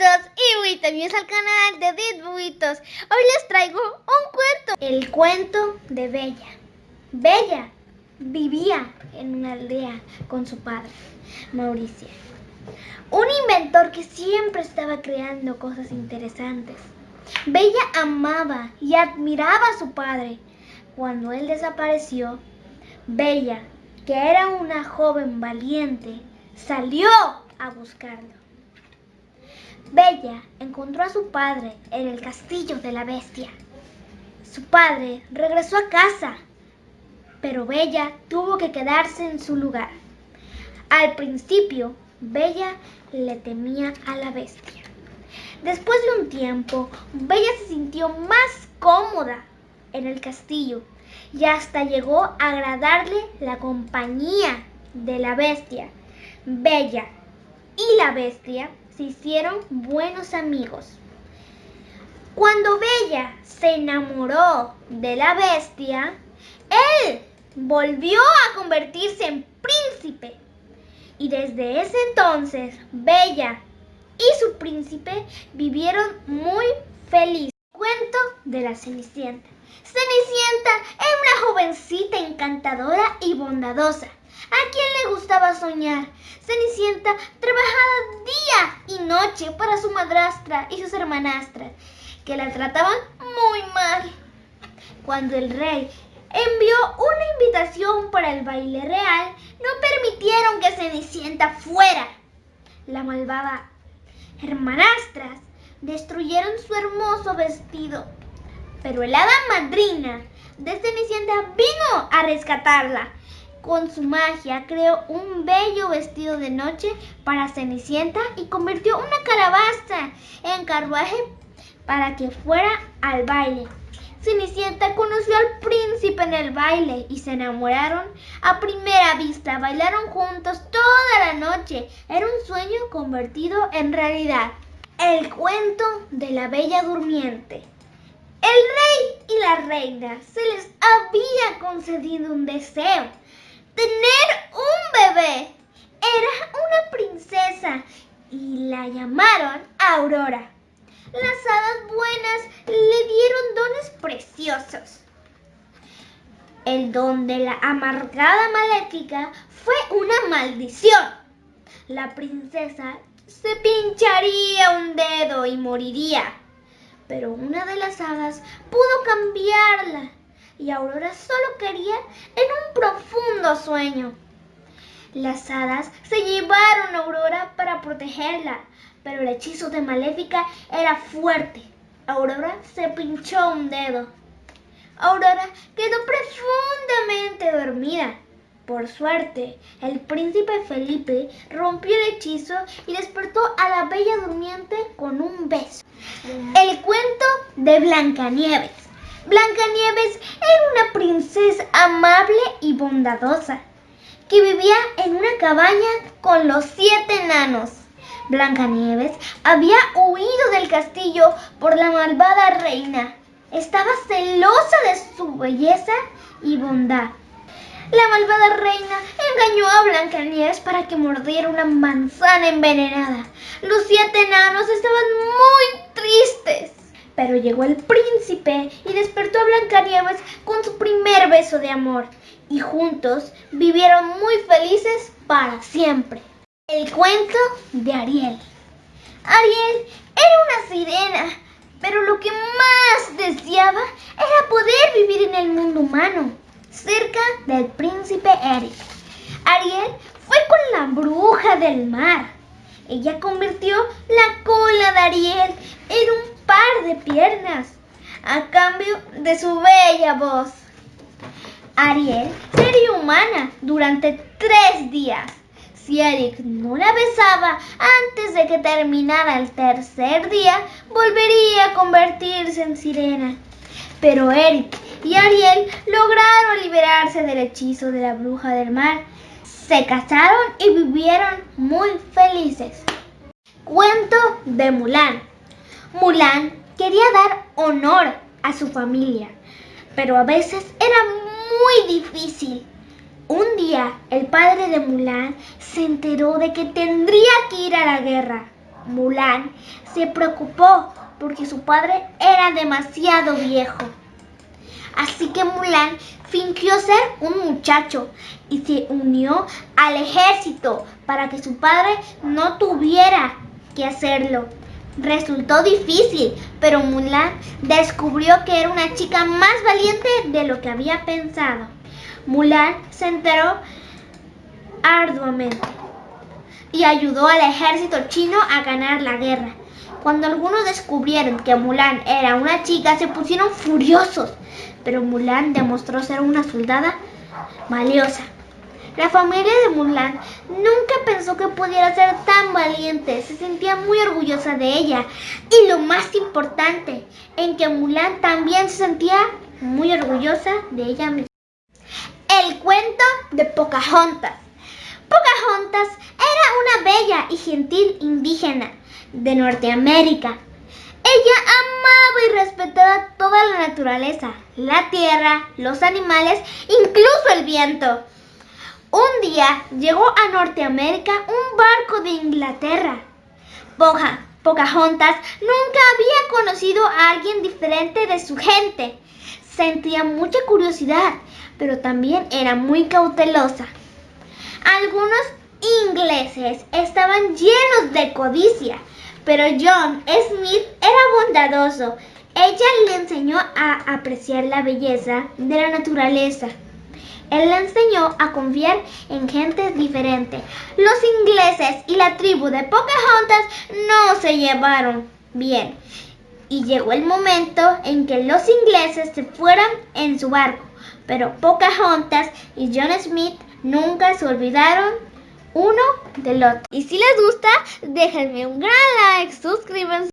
y bienvenidos al canal de Dit Buitos. Hoy les traigo un cuento. El cuento de Bella. Bella vivía en una aldea con su padre, Mauricio. Un inventor que siempre estaba creando cosas interesantes. Bella amaba y admiraba a su padre. Cuando él desapareció, Bella, que era una joven valiente, salió a buscarlo. Bella encontró a su padre en el castillo de la bestia. Su padre regresó a casa, pero Bella tuvo que quedarse en su lugar. Al principio, Bella le temía a la bestia. Después de un tiempo, Bella se sintió más cómoda en el castillo y hasta llegó a agradarle la compañía de la bestia. Bella y la bestia se hicieron buenos amigos. Cuando Bella se enamoró de la bestia, él volvió a convertirse en príncipe. Y desde ese entonces, Bella y su príncipe vivieron muy felices. Cuento de la Cenicienta. Cenicienta era una jovencita encantadora y bondadosa ¿A quién le gustaba soñar? Cenicienta trabajaba día y noche para su madrastra y sus hermanastras, que la trataban muy mal. Cuando el rey envió una invitación para el baile real, no permitieron que Cenicienta fuera. La malvada hermanastras destruyeron su hermoso vestido, pero el hada madrina de Cenicienta vino a rescatarla con su magia creó un bello vestido de noche para Cenicienta y convirtió una calabaza en carruaje para que fuera al baile. Cenicienta conoció al príncipe en el baile y se enamoraron a primera vista. Bailaron juntos toda la noche. Era un sueño convertido en realidad. El cuento de la Bella Durmiente. El rey y la reina se les había concedido un deseo tener un bebé. Era una princesa y la llamaron Aurora. Las hadas buenas le dieron dones preciosos. El don de la amargada maléfica fue una maldición. La princesa se pincharía un dedo y moriría. Pero una de las hadas pudo cambiarla y Aurora solo quería en un profundo sueño. Las hadas se llevaron a Aurora para protegerla, pero el hechizo de Maléfica era fuerte. Aurora se pinchó un dedo. Aurora quedó profundamente dormida. Por suerte, el príncipe Felipe rompió el hechizo y despertó a la bella durmiente con un beso. El cuento de Blancanieves. Blancanieves era una princesa amable y bondadosa que vivía en una cabaña con los siete enanos. Blancanieves había huido del castillo por la malvada reina. Estaba celosa de su belleza y bondad. La malvada reina engañó a Blancanieves para que mordiera una manzana envenenada. Los siete enanos estaban muy tristes. Pero llegó el príncipe y despertó a Blancanieves con su primer beso de amor. Y juntos vivieron muy felices para siempre. El cuento de Ariel. Ariel era una sirena, pero lo que más deseaba era poder vivir en el mundo humano, cerca del príncipe Eric. Ariel fue con la bruja del mar. Ella convirtió la cola de Ariel en un par de piernas a cambio de su bella voz. Ariel sería humana durante tres días. Si Eric no la besaba antes de que terminara el tercer día, volvería a convertirse en sirena. Pero Eric y Ariel lograron liberarse del hechizo de la bruja del mar. Se casaron y vivieron muy felices. Cuento de Mulan. Mulan quería dar honor a su familia, pero a veces era muy difícil. Un día el padre de Mulan se enteró de que tendría que ir a la guerra. Mulan se preocupó porque su padre era demasiado viejo. Así que Mulan fingió ser un muchacho y se unió al ejército para que su padre no tuviera que hacerlo. Resultó difícil, pero Mulan descubrió que era una chica más valiente de lo que había pensado. Mulan se enteró arduamente y ayudó al ejército chino a ganar la guerra. Cuando algunos descubrieron que Mulan era una chica, se pusieron furiosos, pero Mulan demostró ser una soldada valiosa. La familia de Mulan nunca pensó que pudiera ser tan valiente, se sentía muy orgullosa de ella. Y lo más importante, en que Mulan también se sentía muy orgullosa de ella misma. El cuento de Pocahontas. Pocahontas era una bella y gentil indígena de Norteamérica. Ella amaba y respetaba toda la naturaleza, la tierra, los animales, incluso el viento. Un día llegó a Norteamérica un barco de Inglaterra. Pocahontas nunca había conocido a alguien diferente de su gente. Sentía mucha curiosidad, pero también era muy cautelosa. Algunos ingleses estaban llenos de codicia, pero John Smith era bondadoso. Ella le enseñó a apreciar la belleza de la naturaleza. Él le enseñó a confiar en gente diferente. Los ingleses y la tribu de Pocahontas no se llevaron bien. Y llegó el momento en que los ingleses se fueran en su barco. Pero Pocahontas y John Smith nunca se olvidaron uno del otro. Y si les gusta, déjenme un gran like, suscríbanse.